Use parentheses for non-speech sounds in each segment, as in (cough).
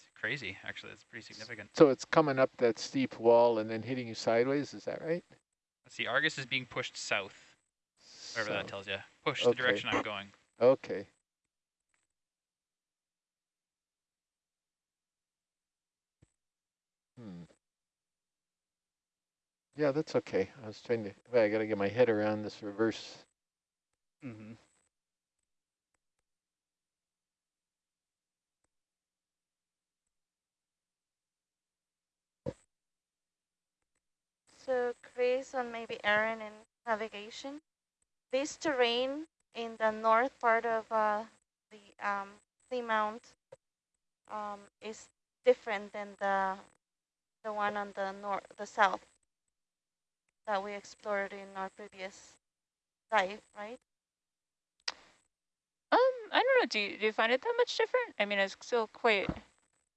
That's crazy, actually. That's pretty significant. So it's coming up that steep wall and then hitting you sideways, is that right? Let's see, Argus is being pushed south, whatever that tells you. Push Okay. the direction I'm going. Okay. Hmm. Yeah, that's okay. I was trying to, well, I gotta get my head around this reverse. Mm-hmm. So Chris and maybe Aaron in navigation. This terrain in the north part of uh, the um, seamount um, is different than the the one on the north, the south that we explored in our previous dive, right? Um, I don't know. Do you, do you find it that much different? I mean, it's still quite,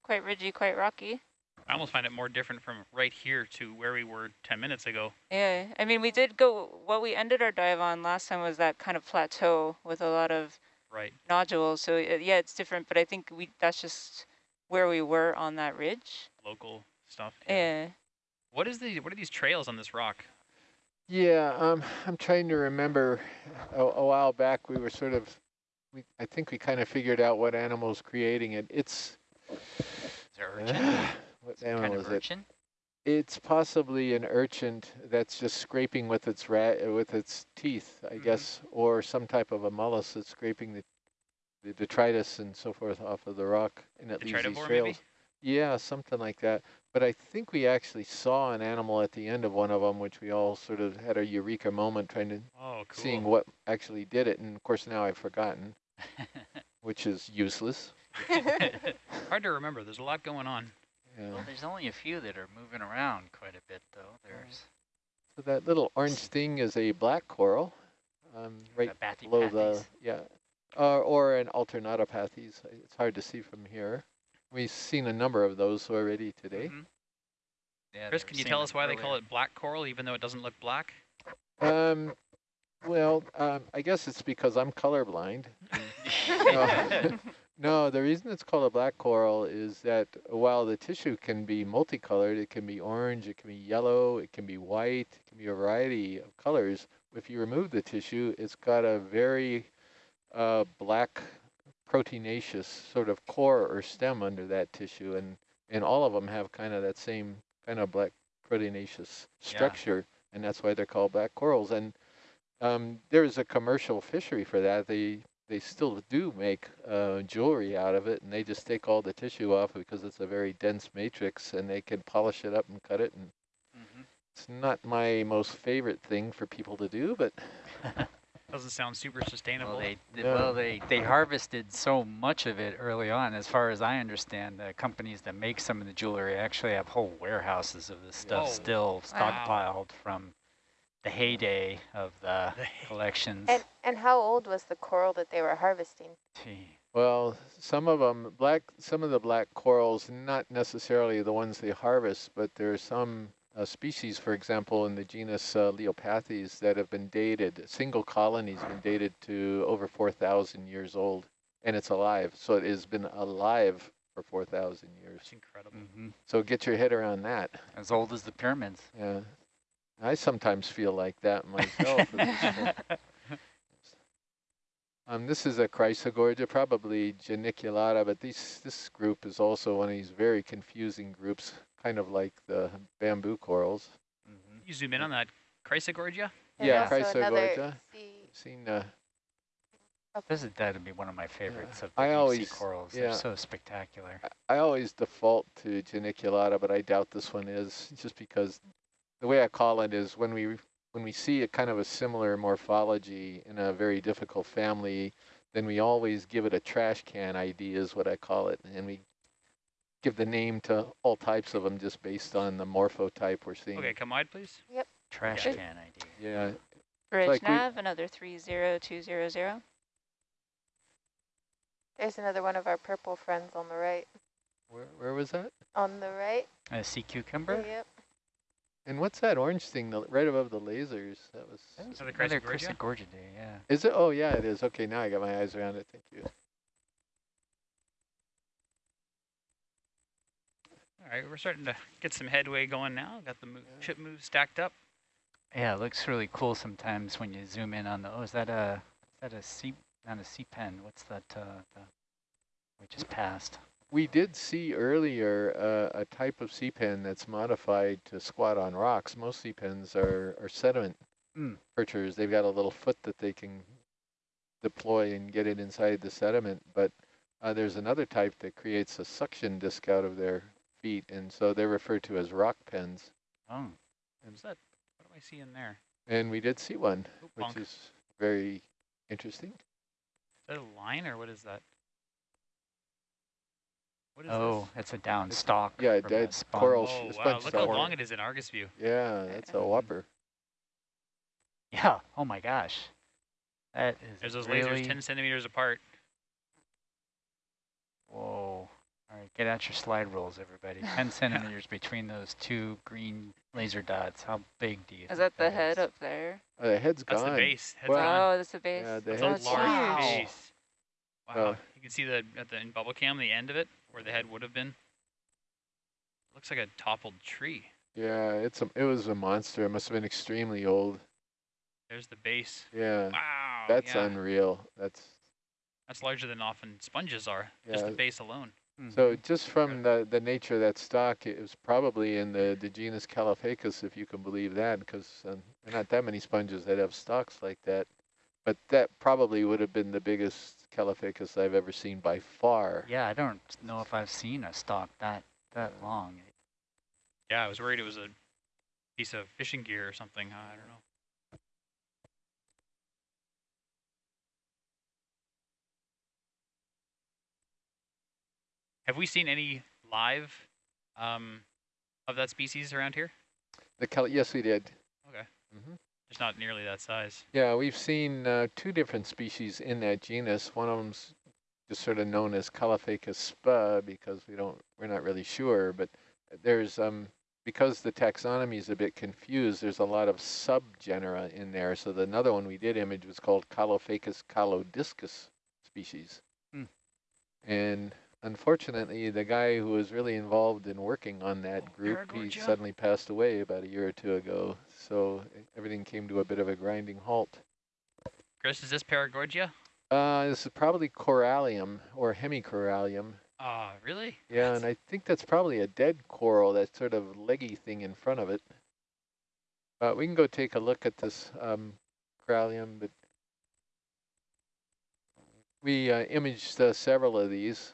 quite ridgy, quite rocky. I almost find it more different from right here to where we were 10 minutes ago. Yeah, I mean, we did go, what we ended our dive on last time was that kind of plateau with a lot of Right. nodules. So uh, yeah, it's different, but I think we that's just where we were on that ridge. Local stuff. Yeah. What is the, what are these trails on this rock? Yeah, um, I'm trying to remember a, a while back we were sort of, we, I think we kind of figured out what animal's creating it. It's, Is there urchin? (sighs) (laughs) what kind is of it? urchin? It's possibly an urchin that's just scraping with its rat with its teeth, I Mhm. guess, or some type of a mollusk that's scraping the, the detritus and so forth off of the rock, and it leaves these trails. maybe? Yeah, something like that. But I think we actually saw an animal at the end of one of them, which we all sort of had a eureka moment trying to Oh, cool. seeing what actually did it. And of course now I've forgotten, (laughs) which is useless. (laughs) Hard to remember. There's a lot going on. Yeah. Well, there's only a few that are moving around quite a bit, though. There's So that little orange thing is a black coral, um, right uh, Bathypathes. below the, yeah, uh, or an alternatipathes. It's hard to see from here. We've seen a number of those already today. Mhm. Yeah, Chris, can you tell us why they call it black coral, even though it doesn't look black? Um, well, um, I guess it's because I'm colorblind. (laughs) (laughs) No. The reason it's called a black coral is that while the tissue can be multicolored, it can be orange, it can be yellow, it can be white, it can be a variety of colors. If you remove the tissue, it's got a very uh, black proteinaceous sort of core or stem under that tissue, and, and all of them have kind of that same kind of black proteinaceous structure, and that's why they're called black corals. And um, there's a commercial fishery for that. They they still do make uh, jewelry out of it, and they just take all the tissue off because it's a very dense matrix, and they can polish it up and cut it. And Mhm. it's not my most favorite thing for people to do, but (laughs) Doesn't sound super sustainable. Well, they they- Yeah. well they they harvested so much of it early on. As far as I understand, the companies that make some of the jewelry actually have whole warehouses of this stuff Oh, still wow. stockpiled from the heyday of the The hay- collections. And and how old was the coral that they were harvesting? Gee. well, some of them black, some of the black corals, not necessarily the ones they harvest, but there are some uh, species, for example, in the genus uh, Leiopathes that have been dated. Single colonies been dated to over 4,000 years old, and it's alive. So it has been alive for 4,000 years. It's incredible. Mhm. So get your head around that. As old as the pyramids. Yeah, I sometimes feel like that myself. (laughs) um, this is a Chrysogorgia, probably Geniculata, but these, this group is also one of these very confusing groups, kind of like the bamboo corals. Mhm. You zoom in on that Chrysogorgia? And Yeah, also another Chrysogorgia. Seen, uh, This is that would be one of my favorites of the I always, sea corals. yeah. They're so spectacular. I always default to Geniculata, but I doubt this one is, just because the way I call it is when we when we see a kind of a similar morphology in a very difficult family, then we always give it a trash can ID is what I call it, and we give the name to all types of them just based on the morphotype we're seeing. Okay, come wide, please. Yep. Trash Yeah. can ID. Yeah, Bridge like nav, another 30200. There's another one of our purple friends on the right. where, where was that? On the right. A sea cucumber? Yep. And what's that orange thing the, right above the lasers? That was. That was Another another Chrysogorgia? Chrysogorgiidae, yeah. Is it? Oh yeah, it is. Okay, now I got my eyes around it. Thank you. All right, we're starting to get some headway going now. Got the mo Yeah. chip moves stacked up. Yeah, it looks really cool sometimes when you zoom in on the, oh, is that a, is that a sea, not a sea pen? What's that, uh, the, we just passed? We did see earlier uh, a type of sea pen that's modified to squat on rocks. Most sea pens are, are sediment Mm. perchers. They've got a little foot that they can deploy and get it inside the sediment. But uh, there's another type that creates a suction disc out of their feet, and so they're referred to as rock pens. Oh, What's that? What do I see in there? And we did see one, Oh, which bonk. Is is very interesting. Is that a line or what is that? What is oh, it's a down stalk. yeah, from dead a sponge. coral Oh, wow, look how long it is in Argus view. Yeah, that's a whopper. Yeah, oh my gosh. That is There's those really, lasers 10 centimeters apart. whoa. All right, get out your slide rules, everybody. (laughs) 10 centimeters between those two green laser dots. How big do you Is think that the is? head up there? Uh, the head's That's gone. That's the base. Head's Well, gone. Oh, that's the base. Yeah, the That's head's a large Wow. base. Wow. Oh. you can see the at the in bubble cam the end of it where the head would have been. Looks like a toppled tree. Yeah, it's a, it was a monster. It must have been extremely old. There's the base. Yeah, Wow. that's yeah. unreal. That's That's larger than often sponges are. Just the base alone. so just from the the nature of that stock, it was probably in the the genus Caulophacus, if you can believe that, because um, not that many sponges that have stalks like that. But that probably would have been the biggest Caulophacus I've ever seen by far. Yeah, I don't know if I've seen a stalk that that long. Yeah, I was worried it was a piece of fishing gear or something. I don't know. Have we seen any live um, of that species around here? The Cal yes, we did. Okay. hmm Just not nearly that size. Yeah, we've seen uh, two different species in that genus. One of them's just sort of known as Caulophacus spa because we don't, we're not really sure. But there's um because the taxonomy is a bit confused. There's a lot of subgenera in there. So the another one we did image was called Caulophacus caulodiscus species. Hmm. And unfortunately, the guy who was really involved in working on that Oh, group, he suddenly passed away about a year or two ago. So everything came to a bit of a grinding halt. Chris, is this Paragorgia? Uh, this is probably corallium or hemicorallium. Ah, really? Yeah, and I think that's probably a dead coral, that sort of leggy thing in front of it. But we can go take a look at this um, corallium, but we uh, imaged uh, several of these,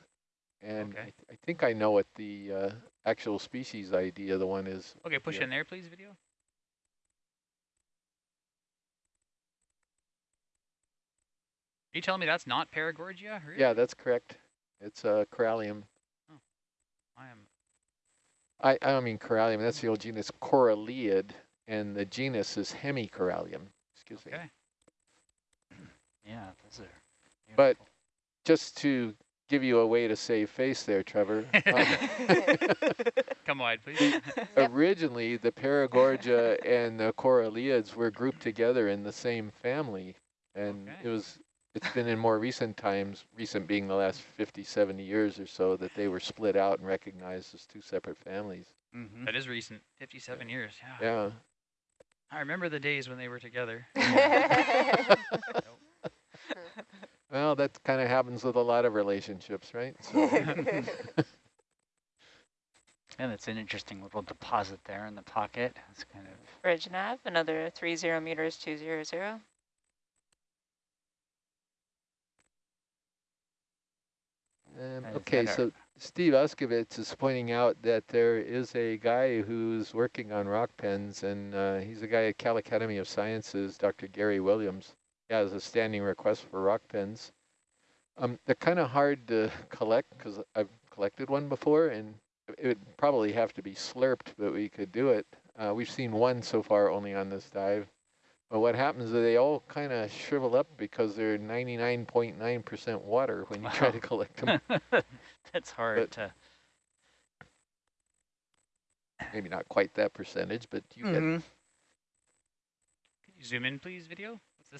and Okay. I, th I think I know what the uh, actual species ID of the one is. Okay, push Yeah. in there, please, video. Are you telling me that's not Paragorgia? Really? Yeah, that's correct. It's a uh, corallium. I am. I, I don't mean corallium, that's the old genus Coralliid, and the genus is Hemicorallium. Excuse me. Okay. (clears throat) Yeah, those are. But- Just to give you a way to save face there, Trevor. (laughs) um, Come wide, please. (laughs) Yep. originally, the Paragorgia (laughs) and the Coralliids were grouped together in the same family. And Okay. it was, it's been in more recent times, recent being the last 50, 70 years or so, that they were split out and recognized as two separate families. Mhm. that is recent. 57 years. Yeah. Yeah. I remember the days when they were together. Well, that kind of happens with a lot of relationships, right? (laughs) So, (laughs) And it's an interesting little deposit there in the pocket. It's kind of Ridge nav, another three zero meters, two zero zero. Um, Is okay, so Steve Auscavitch is pointing out that there is a guy who's working on rock pens, and uh, he's a guy at Cal Academy of Sciences, Dr. Gary Williams. He has a standing request for rock pens. Um, they're kind of hard to collect because I've collected one before, and it would probably have to be slurped, but we could do it. Uh, we've seen one so far only on this dive. But what happens is they all kind of shrivel up because they're 99.9% water when you try to collect (laughs) them. That's hard But- to. maybe not quite that percentage, but you get Mhm. Can you zoom in, please, video?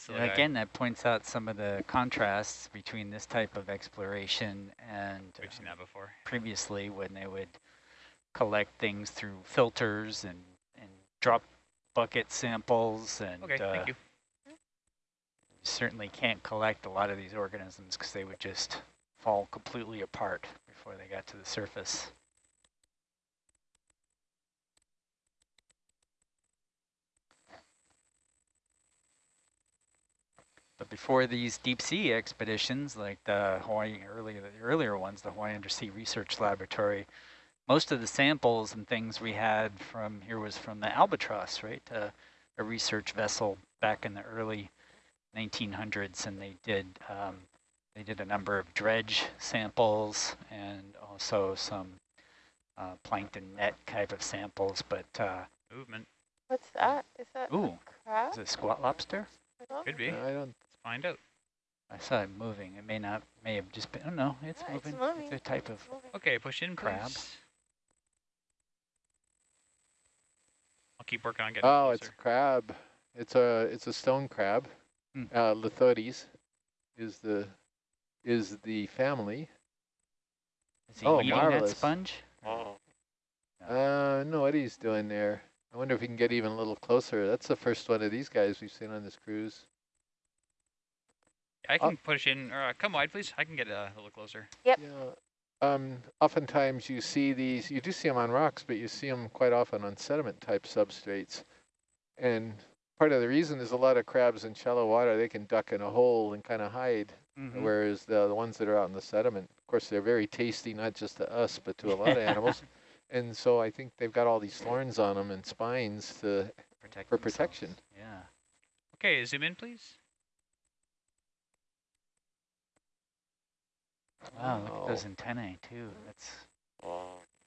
Yeah. Again, that points out some of the contrasts between this type of exploration and We've seen um, that before. previously when they would collect things through filters and, and drop bucket samples and Okay, uh, thank you. you certainly can't collect a lot of these organisms because they would just fall completely apart before they got to the surface. But before these deep sea expeditions, like the Hawaii earlier, the earlier ones, the Hawaii Undersea Research Laboratory, most of the samples and things we had from here was from the Albatross, right? Uh, a research vessel back in the early 1900s, and they did um, they did a number of dredge samples and also some uh, plankton net type of samples. But uh, Movement. What's that? Is that ooh, a crab? is it squat lobster? Could be. I don't, Let's find out. I saw it moving. It may not, may have just been. Oh no, it's Yeah, it's moving. moving. a type of. Moving. Okay, push in, Crab. please. I'll keep working on getting oh, closer. it's a crab. It's a, it's a stone crab. Hmm. Uh, Lithotes is the, is the family. Is he Oh, eating marvelous. that sponge? Oh. Uh, no, what he's doing there. I wonder if we can get even a little closer. That's the first one of these guys we've seen on this cruise. I Oh. can push in, or uh, come wide, please. I can get uh, a little closer. Yep. Yeah. Um, oftentimes you see these, you do see them on rocks, but you see them quite often on sediment type substrates. And part of the reason is a lot of crabs in shallow water, they can duck in a hole and kind of hide. Mhm. Whereas the, the ones that are out in the sediment, of course, they're very tasty, not just to us, but to a lot of (laughs) animals. And so I think they've got all these thorns on them and spines to, Protect for themselves. protection. Yeah. Okay, zoom in, please. Wow, look at those antennae too. That's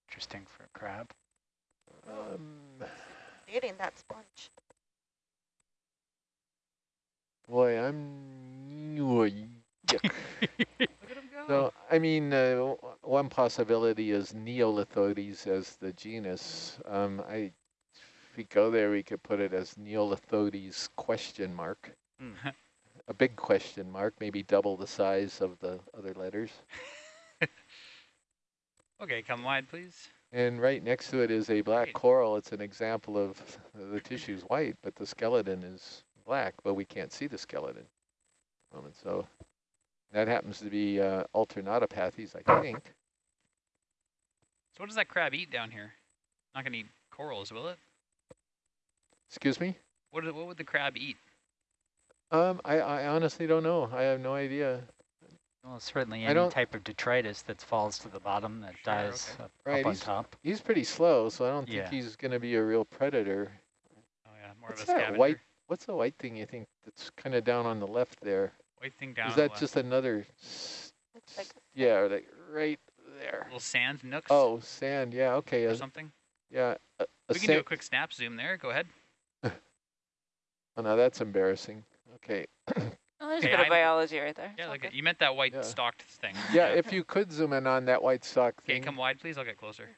interesting for a crab. um, Eating that sponge. boy, I'm, oh, (laughs) yuck. (laughs) Look at him go. So, I mean, uh, one possibility is Neolithodes as the genus. Um, I, if we go there, we could put it as Neolithodes question mark. (laughs) A big question mark, maybe double the size of the other letters. (laughs) okay, come wide, please. And right next to it is a black Great. coral. It's an example of the tissue's white, but the skeleton is black, but we can't see the skeleton. So that happens to be uh, alternatipathes, I think. So what does that crab eat down here? Not gonna eat corals, will it? Excuse me? What, what would the crab eat? Um, I, I honestly don't know. I have no idea. Well, certainly any type of detritus that falls to the bottom that Sure, dies okay. up, Right, up on top. He's pretty slow, so I don't think Yeah. he's going to be a real predator. Oh yeah, more What's of a that scavenger. white? What's the white thing you think that's kind of down on the left there? White thing down. Is on the that left. just another? like Yeah, like right there. little sand nooks Oh, sand. Yeah. Okay. or uh, something? yeah. A, a We can do a quick snap zoom there. Go ahead. (laughs) oh, no, that's embarrassing. Okay. (coughs) Oh, there's Okay, a bit I'm- of biology right there. Yeah, It's like you meant that white Yeah. stalked thing. Yeah, if you could zoom in on that white stock Okay, thing. come wide, please. I'll get closer.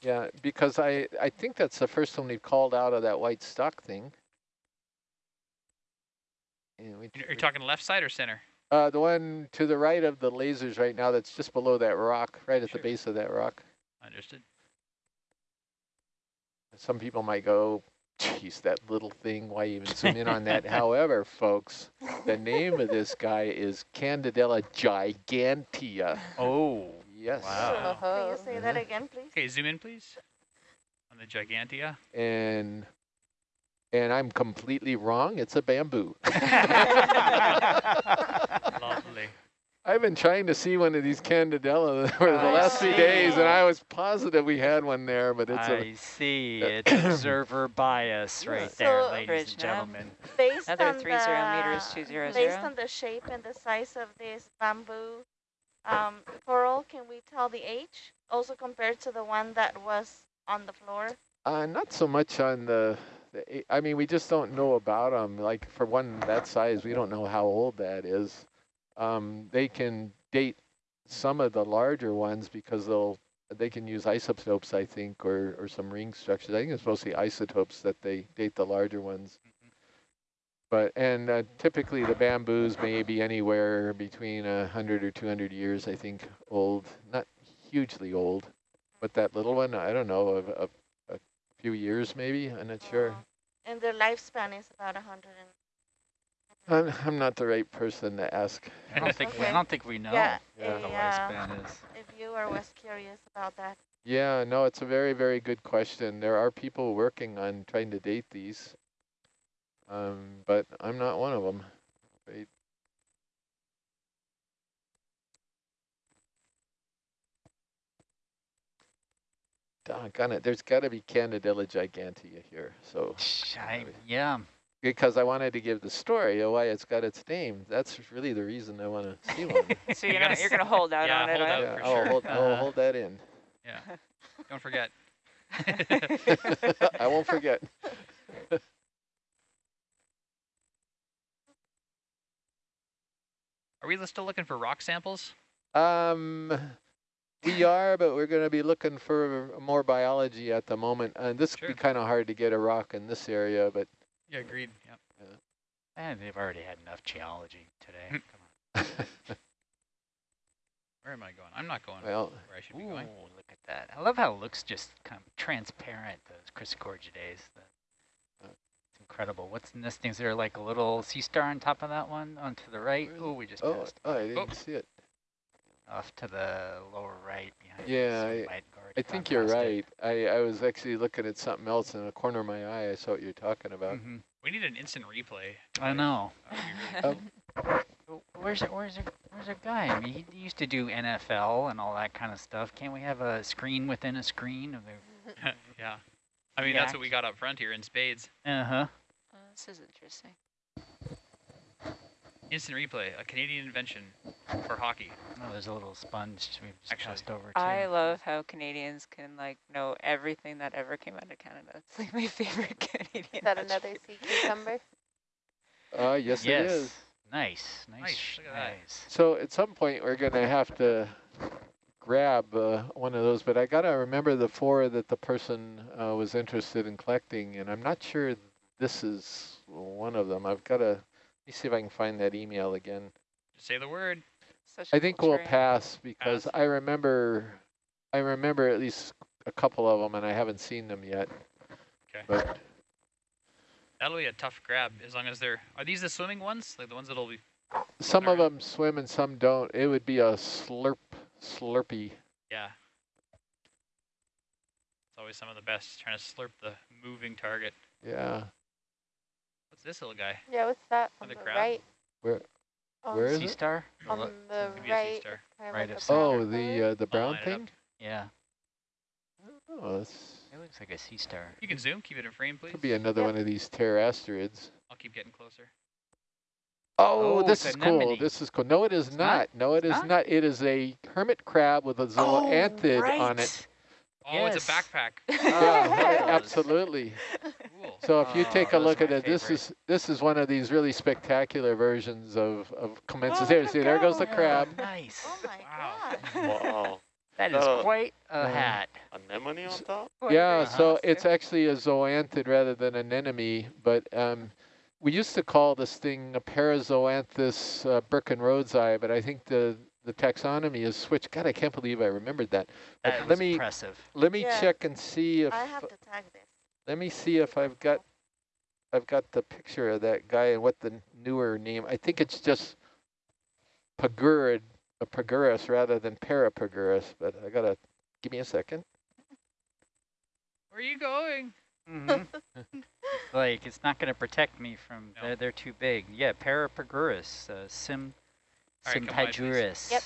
Yeah, because I I think that's the first one we've called out of that white stalk thing. And we You're you're talking left side or center? Uh, the one to the right of the lasers right now that's just below that rock, right at Sure. the base of that rock. Understood. Some people might go, geez, that little thing, why even zoom in on that? (laughs) However, folks, the name of this guy is Candidella gigantea. Oh, Yes. Wow. Can you Oh. say that mm-hmm. again, please? Okay, zoom in, please. On the Gigantea. And and I'm completely wrong. It's a bamboo. (laughs) (laughs) Lovely. I've been trying to see one of these Candidella (laughs) for the I last few days, and. I was positive we had one there, but it's a I see. (laughs) It's observer bias Yeah. right there, So- ladies Bridge and gentlemen. Based Another on three zero the, meters, two zero Based zero. on the shape and the size of this bamboo um, coral, can we tell the age? Also compared to the one that was on the floor? Uh, not so much on the, I mean, we just don't know about them. Like for one that size, we don't know how old that is. Um, they can date some of the larger ones because they'll, they can use isotopes, I think, or, or some ring structures. I think it's mostly isotopes that they date the larger ones. But, and uh, typically the bamboos may be anywhere between a hundred or 200 years, I think, old, not hugely old. But that little one, I don't know, of, of a few years maybe, I'm not sure. And their lifespan is about a hundred and. I'm, I'm not the right person to ask. I don't think we, I don't think we know Yeah, Yeah. what the lifespan is. if you are was curious about that. Yeah, no, it's a very, very good question. There are people working on trying to date these, um, but I'm not one of them. Right? Doggone it, there's got to be Candidella gigantea here. So, I, yeah, because I wanted to give the story of why it's got its name. That's really the reason I want to see one. (laughs) So you're You're gonna gonna you're gonna hold out yeah, on it. hold huh? out. yeah, for I'll sure. hold, I'll Uh, hold that in. Yeah. Don't forget. (laughs) I won't forget. Are we still looking for rock samples? Um, we are, but we're going to be looking for more biology at the moment. And this Sure. would be kind of hard to get a rock in this area, but Yeah, agreed. Yeah. and they've already had enough geology today. Come on. (laughs) Where am I going? I'm not going well, where I should on. be Ooh, going. look at that. I love how it looks just kind of transparent, those Chrysogorgiidae. The, Uh. it's incredible. What's in this thing? Is there like a little sea star on top of that one? On to the right? Where is Oh, we just oh, passed. oh, I didn't Oh. see it. Off to the lower right behind Yeah, us. I- might have already I think you're right. I, I was actually looking at something else in the corner of my eye. I saw what you're talking about. Mhm. We need an instant replay. I know. That would be really (laughs) Um, Where's it? Where's it? Where's a guy? I mean, he used to do NFL and all that kind of stuff. Can't we have a screen within a screen? Of the, (laughs) yeah. I mean, Yeah. that's what we got up front here in spades. uh huh. Oh, this is interesting. Instant replay, a Canadian invention for hockey. Oh, there's a little sponge we've just Actually, passed over to. I love how Canadians can like know everything that ever came out of Canada. (laughs) It's like my favorite (laughs) Canadian. Is that another sea cucumber? uh, yes, yes. it is. Nice. Nice. Nice, look at that. nice. So at some point, we're going to have to grab uh, one of those, but I got to remember the four that the person uh, was interested in collecting, and I'm not sure this is one of them. I've got to, let me see if I can find that email again. Just say the word. Such a I think cool we'll pass because Pass. I remember, I remember at least a couple of them, and I haven't seen them yet. Okay. But That'll be a tough grab as long as they're. Are these the swimming ones? Like the ones that'll be. some of Alright. them swim and some don't. It would be a slurp, slurpy. Yeah. It's always some of the best, trying to slurp the moving target. Yeah. What's this little guy? Yeah, what's that on Another the crab? right? Where- On, where is Sea it? star? on Look- the Could be a sea right, star. kind of Right like of center. Oh, the uh, the brown line thing. Yeah. Oh, that's It looks like a sea star. You can zoom, keep it in frame, please. could be another Yep. one of these pterasterids. I'll keep getting closer. Oh, Oh, this it's is cool. anemone. This is cool. No, it is It's not. not? No, it It's is not? not? It is a hermit crab with a zoanthid on it. Oh, it's a Yes. backpack. Yeah, (laughs) absolutely. (laughs) Cool. So if you Oh, take a look at my it, this is this is one of these really spectacular versions of of commensals. Oh, there, look see, there goes the out. crab. Nice. Oh my Wow. god. Wow. That is Uh, quite a uh, hat. Anemone on top? Yeah, so Uh-huh. it's actually a zoanthid rather than an anemone, but um, we used to call this thing a Parazoanthus uh, Burkenrodsii, but I think the the taxonomy is switched. God, I can't believe I remembered that. Uh, That let was me impressive. let me Yeah. check and see if I have to tag this. Let me see if I've got I've got the picture of that guy and what the newer name. I think it's just Pagurid, a Pagurus rather than Parapagurus, but I gotta give me a second. Where are you going? Mhm. (laughs) like, it's not going to protect me from, No. they're, they're too big. Yeah, Parapagurus, uh, Sim, All right, come by. Sympagurus. Yep.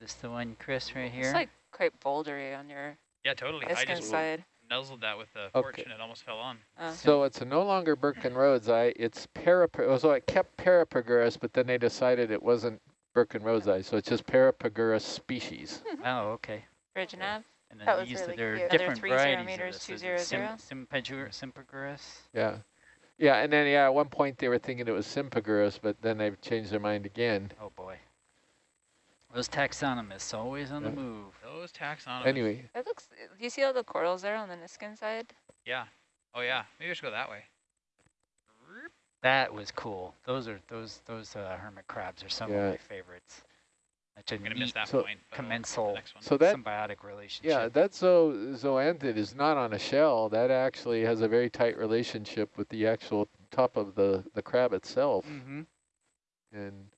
This the one, Chris, right here? It's like quite bouldery on your Yeah, totally. I Eskin just side. Nuzzled that with the Okay. fork and it almost fell on. Uh, So it's no longer Burkenrodsii, it's Parapag, so it kept Parapagurus, but then they decided it wasn't Burkenrodsii, so it's just Parapagurus species. (laughs) oh, okay. Bridge nav. And then That was used really there are cute. Are there different three zero varieties meters, of this. zero Is it zero? Sim, Sympagur- Yeah. Yeah, and then, yeah, at one point they were thinking it was Sympagurus, but then they've changed their mind again. Oh, boy. Those taxonomists always on Yeah. the move. Those taxonomists. Anyway, It looks. Do you see all the corals there on the Niskin side? Yeah. Oh yeah. Maybe I should go that way. That was cool. Those are those those uh, hermit crabs are some Yeah. of my favorites. Such a I'm gonna miss that So- point. commensal the next one. So that symbiotic relationship. Yeah, that zo zoanthid is not on a shell. That actually has a very tight relationship with the actual top of the, the crab itself. Mm -hmm. And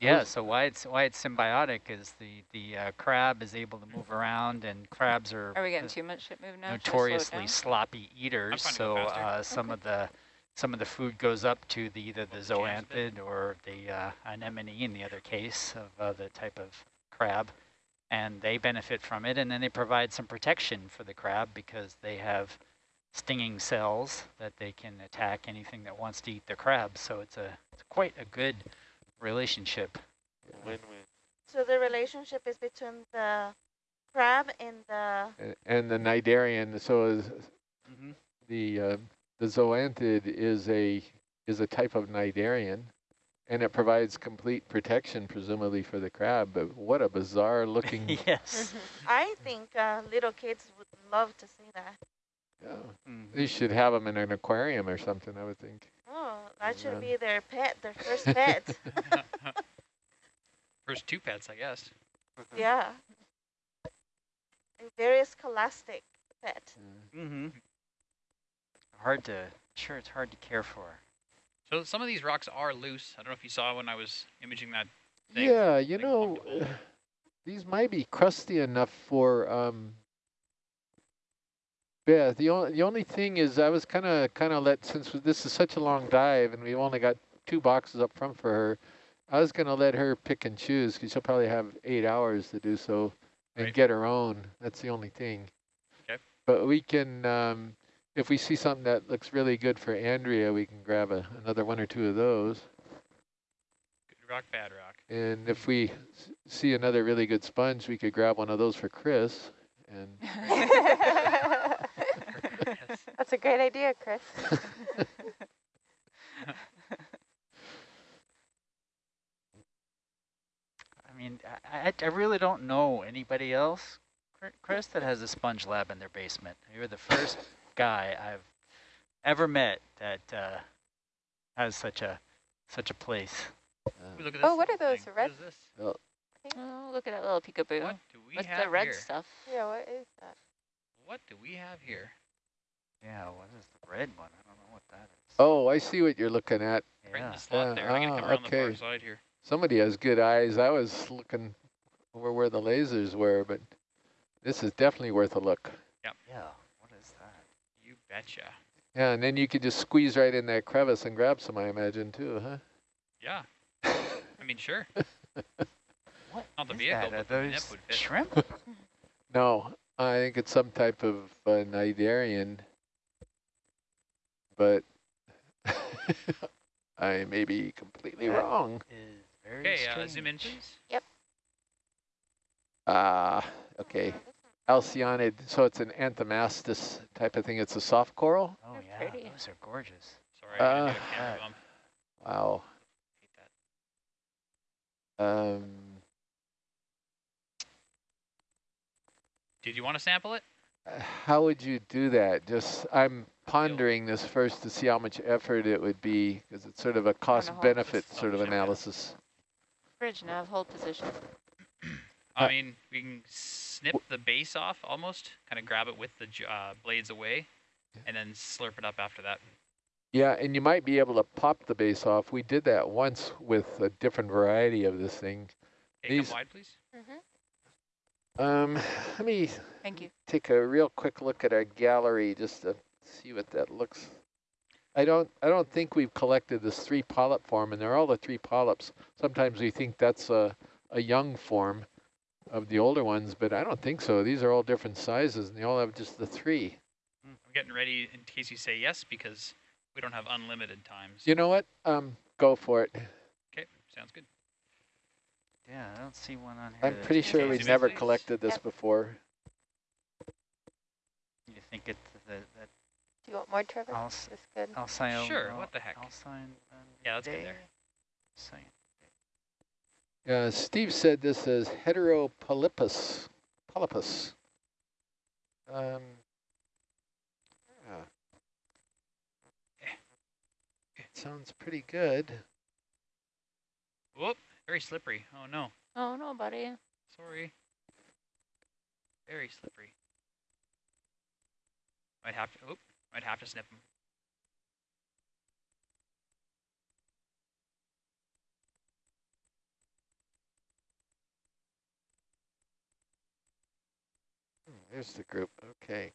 Yeah, so why it's why it's symbiotic is the the uh, crab is able to move around, and crabs are, Are we getting uh, too much ship move now? Should I slow it notoriously sloppy eaters. So uh, some of the some of the food goes up to the either the Well, the jams bit. zoanthid or the uh, anemone in the other case of uh, the type of crab, and they benefit from it, and then they provide some protection for the crab because they have stinging cells that they can attack anything that wants to eat the crab. So it's a it's quite a good relationship. Win-win. So the relationship is between the crab and the a- and the cnidarian, so is Mm-hmm. the uh, the zoanthid is a is a type of cnidarian, and it provides complete protection presumably for the crab. But what a bizarre looking. (laughs) yes. I think uh, little kids would love to see that. yeah. Mhm. They should have them in an aquarium or something. I would think. Oh, that should be their pet, their first pet. (laughs) First two pets, I guess. yeah. A very scholastic pet. Mm-hmm. Hard to, sure, it's hard to care for. So some of these rocks are loose. I don't know if you saw when I was imaging that thing. Yeah, you like know, (sighs) these might be crusty enough for. Um, yeah, the only the only thing is I was kind of kind of let since this is such a long dive and we've only got two boxes up front for her. I was gonna let her pick and choose because she'll probably have eight hours to do so and Right. get her own. That's the only thing. Okay. But we can, um, if we see something that looks really good for Andrea, we can grab a, another one or two of those. Good rock, bad rock. And if we s- see another really good sponge, we could grab one of those for Chris. And Yes. (laughs) That's a great idea, Chris. (laughs) I mean, I, I, I really don't know anybody else, Chris, that has a sponge lab in their basement. You're the first guy I've ever met that uh, has such a such a place. uh, look at Oh, what are those, thing. red- What is this? Oh, look at that little peekaboo. What do we What's have the red here? stuff? yeah, what is that? What do we have here? Yeah, what is the red one? I don't know what that is. oh, I see what you're looking at. Right in yeah. the slot Yeah, there. I'm gonna ah, come around the far okay. side here. Somebody has good eyes. I was looking over where the lasers were, but this is definitely worth a look. Yeah, Yeah. what is that? You betcha. Yeah, and then you could just squeeze right in that crevice and grab some, I imagine, too, huh? Yeah. I mean, sure. (laughs) What Not the is vehicle, that? Are those shrimp? (laughs) No, I think it's some type of uh, cnidarian, but (laughs) I may be completely That- wrong. is very Okay, uh, strange. zoom in, please. Yep. Ah, okay. Alcyonid, so it's an anthomastus type of thing. It's a soft coral? Oh They're yeah, pretty. those are gorgeous. Sorry, I Uh, did a camera bump. Wow. Hate that. Um, Did you want to sample it? how would you do that? Just, I'm pondering this first to see how much effort it would be, because it's sort of a cost-benefit this sort of analysis. Bridge nav, hold position. I mean, we can snip the base off almost, kind of grab it with the uh, blades away, and then slurp it up after that. Yeah, and you might be able to pop the base off. We did that once with a different variety of this thing. Okay, These- wide, please. Mm-hmm. Um, let me Thank you. take a real quick look at our gallery just to see what that looks. I don't, I don't think we've collected this three polyp form, and they're all the three polyps. Sometimes we think that's a, a young form of the older ones, but I don't think so. These are all different sizes, and they all have just the three. I'm getting ready in case you say yes, because we don't have unlimited times. You know what? Um, go for it. Okay, sounds good. Yeah, I don't see one on here. I'm pretty sure we've never collected this Yep. before. You think it's the, that Do you want more, Trevor? Alc- This good. Alcyone? Sure, what the heck. Alcyone. Yeah, that's good there. Alcyone. Uh, Steve said this is heteropolypus. Polypus. Um, yeah. It sounds pretty good. Whoop, Very slippery. Oh no. Oh no, buddy. Sorry. Very slippery. Might have to. Oop. Might have to snip him. There's the group. Okay.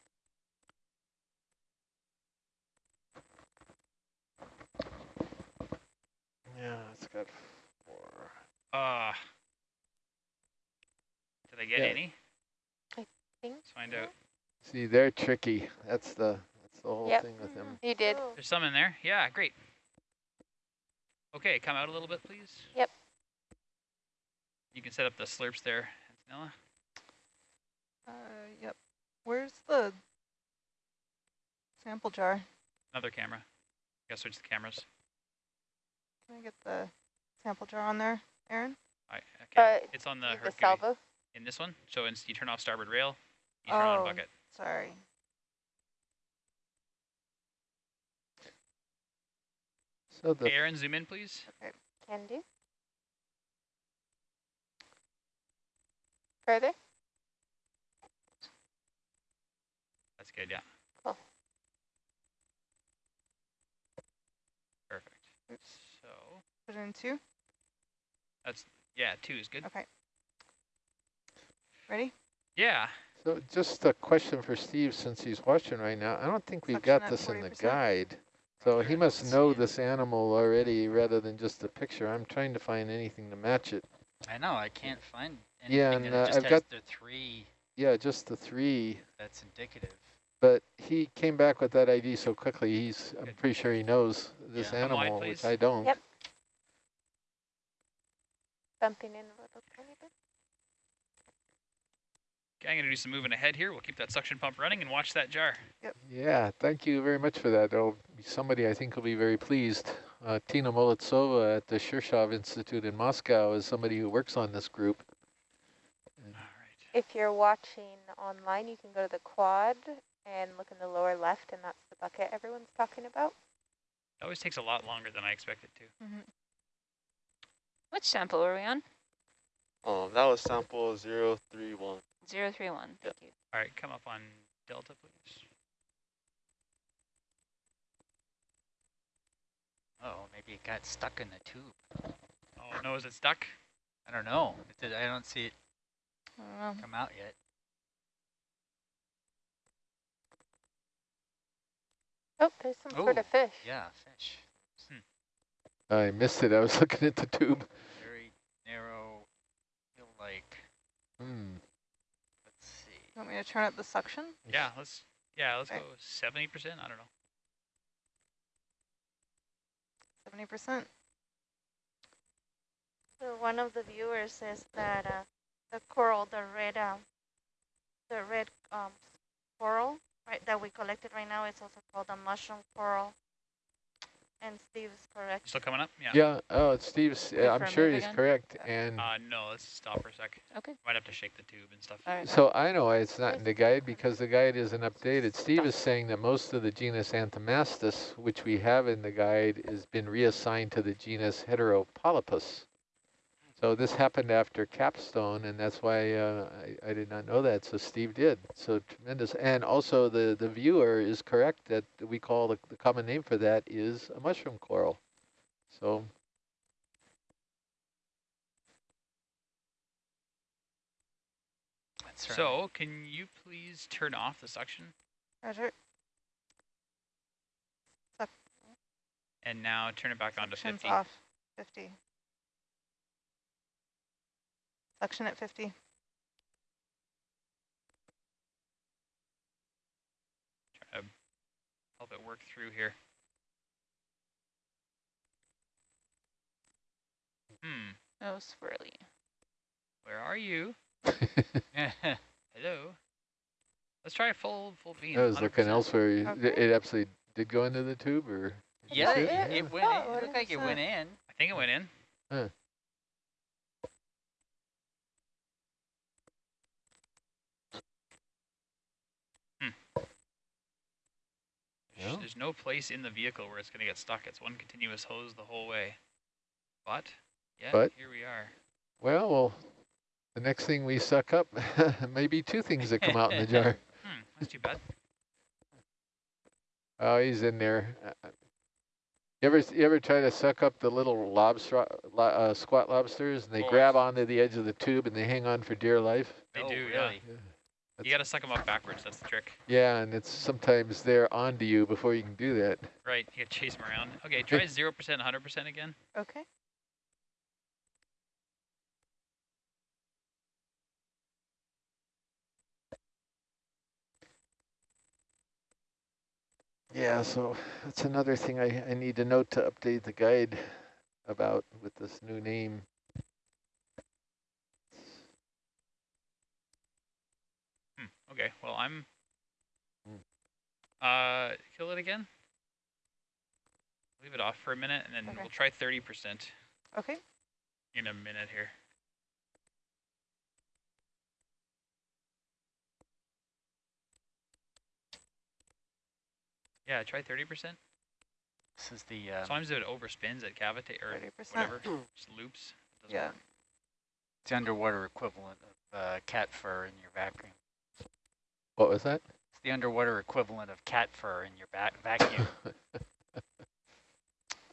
Yeah, it's got four. Ah. Did I get Yeah. any? think Let's find out. See, they're tricky. That's the that's the whole Yep. thing with him. You did. There's some in there. Yeah, great. Okay, come out a little bit, please. Yep. You can set up the slurps there, Antonella. Uh, yep. Where's the sample jar? Another camera. Gotta switch the cameras. Can I get the sample jar on there, Aaron? I, okay. Uh, it's on the Need the Hercules. salvo. In this one, so it's, you turn off starboard rail, you turn on Oh. bucket. Sorry. So the Aaron, zoom in, please. Okay. Can do. Further. That's good, yeah. Cool. Perfect. Oops. So, Put it in two. That's, yeah, two is good. Okay. Ready? Yeah. so just a question for Steve since he's watching right now. I don't think we've Suction got this in the guide. So he must know this animal already rather than just a picture. I'm trying to find anything to match it. I know, I can't find anything Yeah, and, it uh, just I've has got- the three Yeah, just the three. that's indicative. But he came back with that ID so quickly. He's I'm pretty sure he knows this Yeah. Come wide, animal, which. I don't. Yep. Bumping in a little tiny bit. Okay, I'm going to do some moving ahead here. We'll keep that suction pump running and watch that jar. Yep. Yeah, thank you very much for that. There'll be somebody I think will be very pleased. Uh, Tina Molodtsova at the Shirshov Institute in Moscow is somebody who works on this group. All right. If you're watching online, you can go to the quad and look in the lower left, and that's the bucket everyone's talking about. It always takes a lot longer than I expected to. Mhm. Which sample were we on? Um, that was sample 031. Zero three one. Thank you. All right, come up on Delta, please. Oh, maybe it got stuck in the tube. Oh, no, is it stuck? I don't know. It did, I don't see it don't come out yet. Oh, there's some sort Oh, of fish. Yeah, fish. I missed it. I was (laughs) looking at the tube. Very narrow, feel like, Hmm. Let's. You want me to turn up the suction? Yeah, let's yeah, let's Okay. go 70%. I don't know. 70%. So one of the viewers says that uh, the coral, the red, um, the red um, coral, right, that we collected right now, it's also called a mushroom coral. And Steve is correct. Still coming up? Yeah. Yeah. Oh, it's Steve's. Uh, I'm sure he's again? correct. And Uh, no, let's stop for a sec. Okay. Might have to shake the tube and stuff. All right. so I know why it's not in the guide because the guide isn't updated. Steve is saying that most of the genus Anthomastus, which we have in the guide, has been reassigned to the genus Heteropolypus. So this happened after capstone, and that's why uh, I, I did not know that. So Steve did. So tremendous. And also the, the viewer is correct that we call the, the common name for that is a mushroom coral. So That's right. So, can you please turn off the suction? Roger. And now turn it back on to Suction's 50. off. 50. Suction at 50. Try to help it work through here. Hmm. Oh, swirly. Where are you? (laughs) (laughs) Hello. Let's try a full full beam. I was looking 100%. elsewhere. Okay. It absolutely did go into the tube, or yeah, it? it, Yeah. it went Oh, in. It looked like it went in. I think it went in. There's- Yeah. There's no place in the vehicle where it's going to get stuck. It's one continuous hose the whole way. But Yeah, But- here we are. Well, well, the next thing we suck up (laughs) may be two things that come out in the jar. (laughs) Hmm, that's too bad. Oh, he's in there. Uh, You ever you ever try to suck up the little lobster lo- uh, squat lobsters and they Oh, grab onto the edge of the tube and they hang on for dear life? They Oh, do, really? yeah. Yeah. You gotta suck them up backwards. That's the trick. Yeah, and it's sometimes they're onto you before you can do that. Right, you gotta chase them around. Okay, try (laughs) 0%, 100% again. Okay. Yeah, so that's another thing I, I need to note to update the guide about with this new name. Hmm, okay, well, I'm... Uh, kill it again? Leave it off for a minute, and then Okay. we'll try 30% Okay. in a minute here. Yeah, try 30%. This is the uh, Sometimes it overspins at cavitate or 30%. whatever, (clears throat) just loops. Doesn't Yeah. work. it's the underwater equivalent of uh, cat fur in your vacuum. What was that? It's the underwater equivalent of cat fur in your va vacuum. (laughs)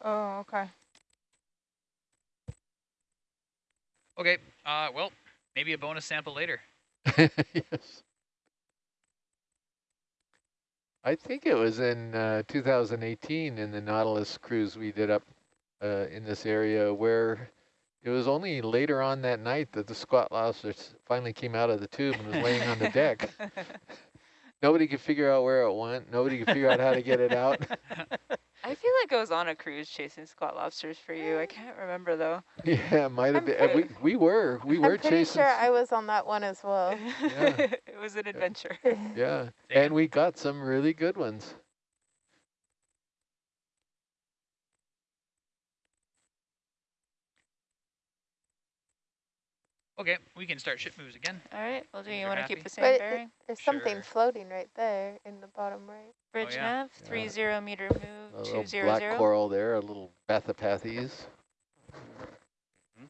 Oh, okay. Okay, uh, well, maybe a bonus sample later. (laughs) yes. I think it was in uh, 2018 in the Nautilus cruise we did up uh, in this area where it was only later on that night that the squat lobster finally came out of the tube and was laying on the deck. (laughs) Nobody could figure out where it went. Nobody could figure out how to get it out. (laughs) I feel like I was on a cruise chasing squat lobsters for you. I can't remember though. (laughs) yeah, it might have I'm been. uh, We, we were. We were chasing. I'm pretty chasing. sure I was on that one as well. Yeah. it was an adventure. Yeah, Say and we got some really good ones. Okay, we can start ship moves again. All right. Well, do Things you want to keep the same But it- bearing? There's something Sure. floating right there in the bottom right. Bridge oh, yeah. nav, Yeah. three zero meter A move, little two zero black zero. coral there, a little Bathypathes. Mm-hmm.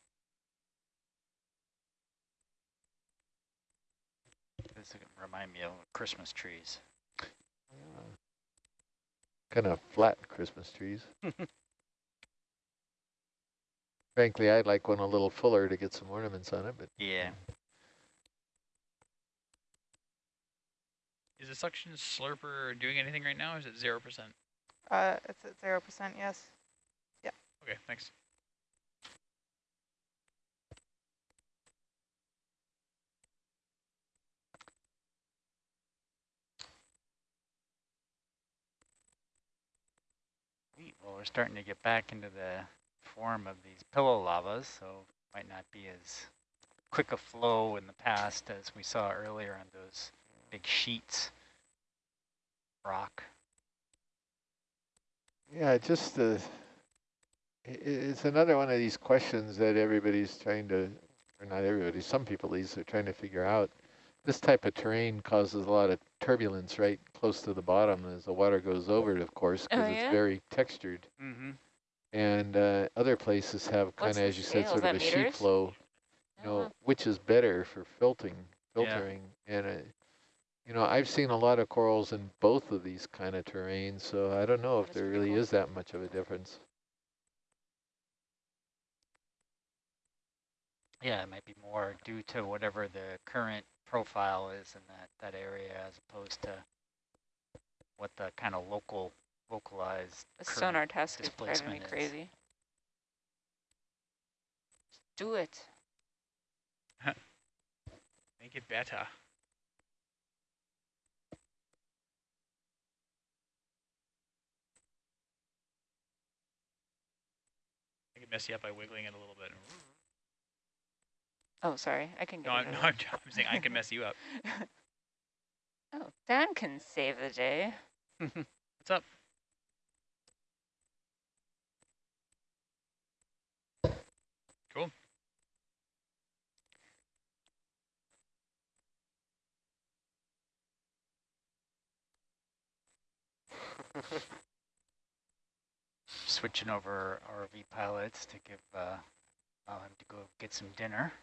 this remind me of Christmas trees. Kind of flat Christmas trees. (laughs) Frankly, I'd like one a little fuller to get some ornaments on it, but Yeah. Is the suction slurper doing anything right now? Or is it zero percent? Uh, it's at zero percent. Yes. Yeah. Okay, thanks. Well, we're starting to get back into the form of these pillow lavas, so might not be as quick a flow in the past as we saw earlier on those big sheets. Rock. yeah, just uh, i- i- it's another one of these questions that everybody's trying to, or not everybody, some people at least are trying to figure out. This type of terrain causes a lot of turbulence right close to the bottom as the water goes over it, of course, because Oh, it's very textured. Mm-hmm. And uh, other places have kind of, as you said, scale? Is sort of that a sheet flow, you know, Oh, which is better for filtering, Yeah. filtering. And, uh, you know, I've seen a lot of corals in both of these kind of terrains, so I don't know if That's there really cool. is that much of a difference. Yeah, it might be more due to whatever the current profile is in that, that area as opposed to what the kind of local, localized The sonar task is driving me is. crazy. Do it. (laughs) Make it better. I can mess you up by wiggling it a little bit. Oh, sorry. I can get No, it I'm, no. I'm, I'm saying I can mess you up. (laughs) Oh, Dan can save the day. (laughs) What's up? Cool. Switching over RV pilots to give uh, I'll have to go get some dinner.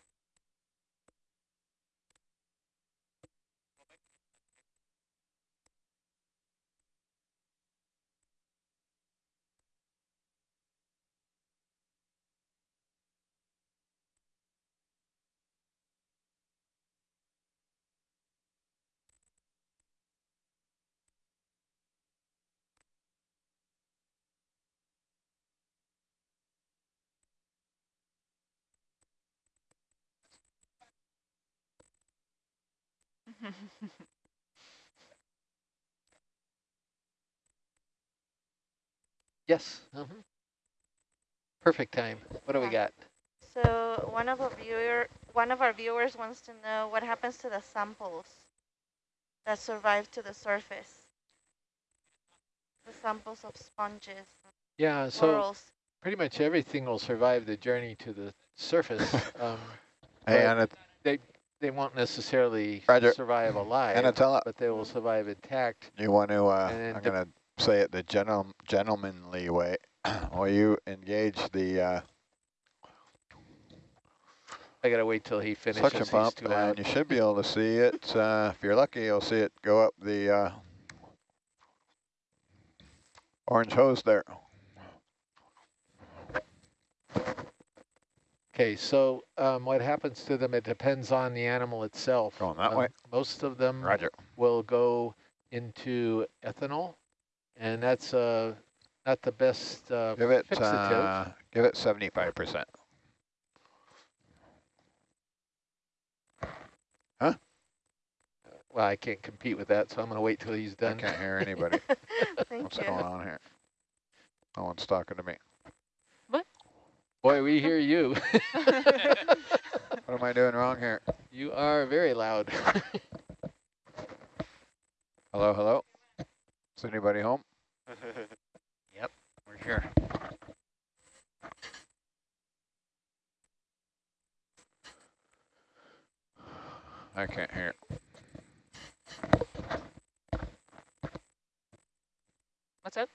Yes. mhm. Perfect time. What do we got? So one of our viewer, one of our viewers wants to know what happens to the samples that survive to the surface. The samples of sponges, Yeah, so corals. pretty much everything will survive the journey to the surface. (laughs) um, Hey, But Anna, they won't necessarily Roger. survive alive, Anatella, but they will survive intact. you want to, uh, I'm going to say it the gentle, gentlemanly way. (clears throat) Will you engage the uh, I gotta wait till he finishes. suction pump and loud. you should be able to see it. Uh, if you're lucky, you'll see it go up the uh, orange hose there. Okay, so um, what happens to them, it depends on the animal itself. Going that Um, way. Most of them Roger. will go into ethanol, and that's uh, not the best uh, Give it, fixative. uh, give it 75%. Huh? Well, I can't compete with that, so I'm going to wait till he's done. I can't hear anybody. (laughs) What's you. going on here? No one's talking to me. Boy, we hear you. (laughs) What am I doing wrong here? you are very loud. (laughs) Hello, hello? Is anybody home? (laughs) Yep, we're here. I can't hear. What's up?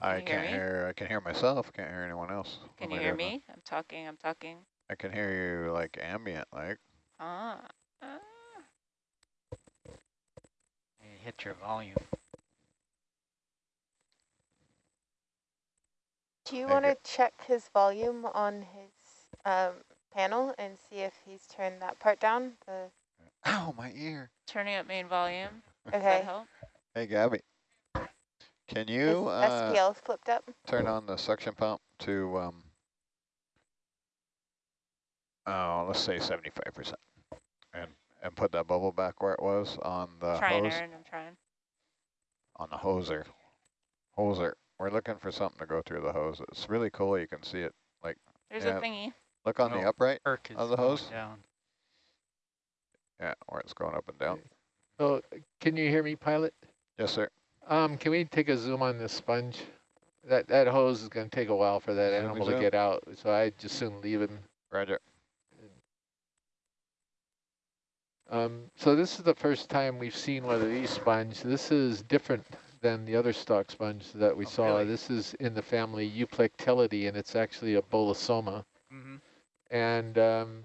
I Can you hear can't me? hear. I can hear myself. I Can't hear anyone else. Can am you hear doing? me? I'm talking, I'm talking. I can hear you like ambient, like. Ah. ah. You hit your volume. Do you want to check his volume on his um, panel and see if he's turned that part down? The Ow, my ear. Turning up main volume. Does okay. that help? Hey, Gabby. Can you uh, SPL flipped up? turn on the suction pump to, um, oh, let's say 75%. And, and put that bubble back where it was on the trying, hose. Aaron, I'm trying. On the hoser. Hoser. We're looking for something to go through the hose. It's really cool. You can see it. like. There's Yeah. a thingy. Look on the Oh. upright. Perk is Of the hose? down. Yeah, where it's going up and down. so, can you hear me, pilot? Yes, sir. Um, can we take a zoom on this sponge? That that hose is going to take a while for that Zoom animal to get out, so I just soon leave him. Roger. Um, so this is the first time we've seen one of these sponge. This is different than the other stock sponge that we Oh, saw. really? This is in the family Euplectellidae, and it's actually a bolosoma. Mm-hmm. And um,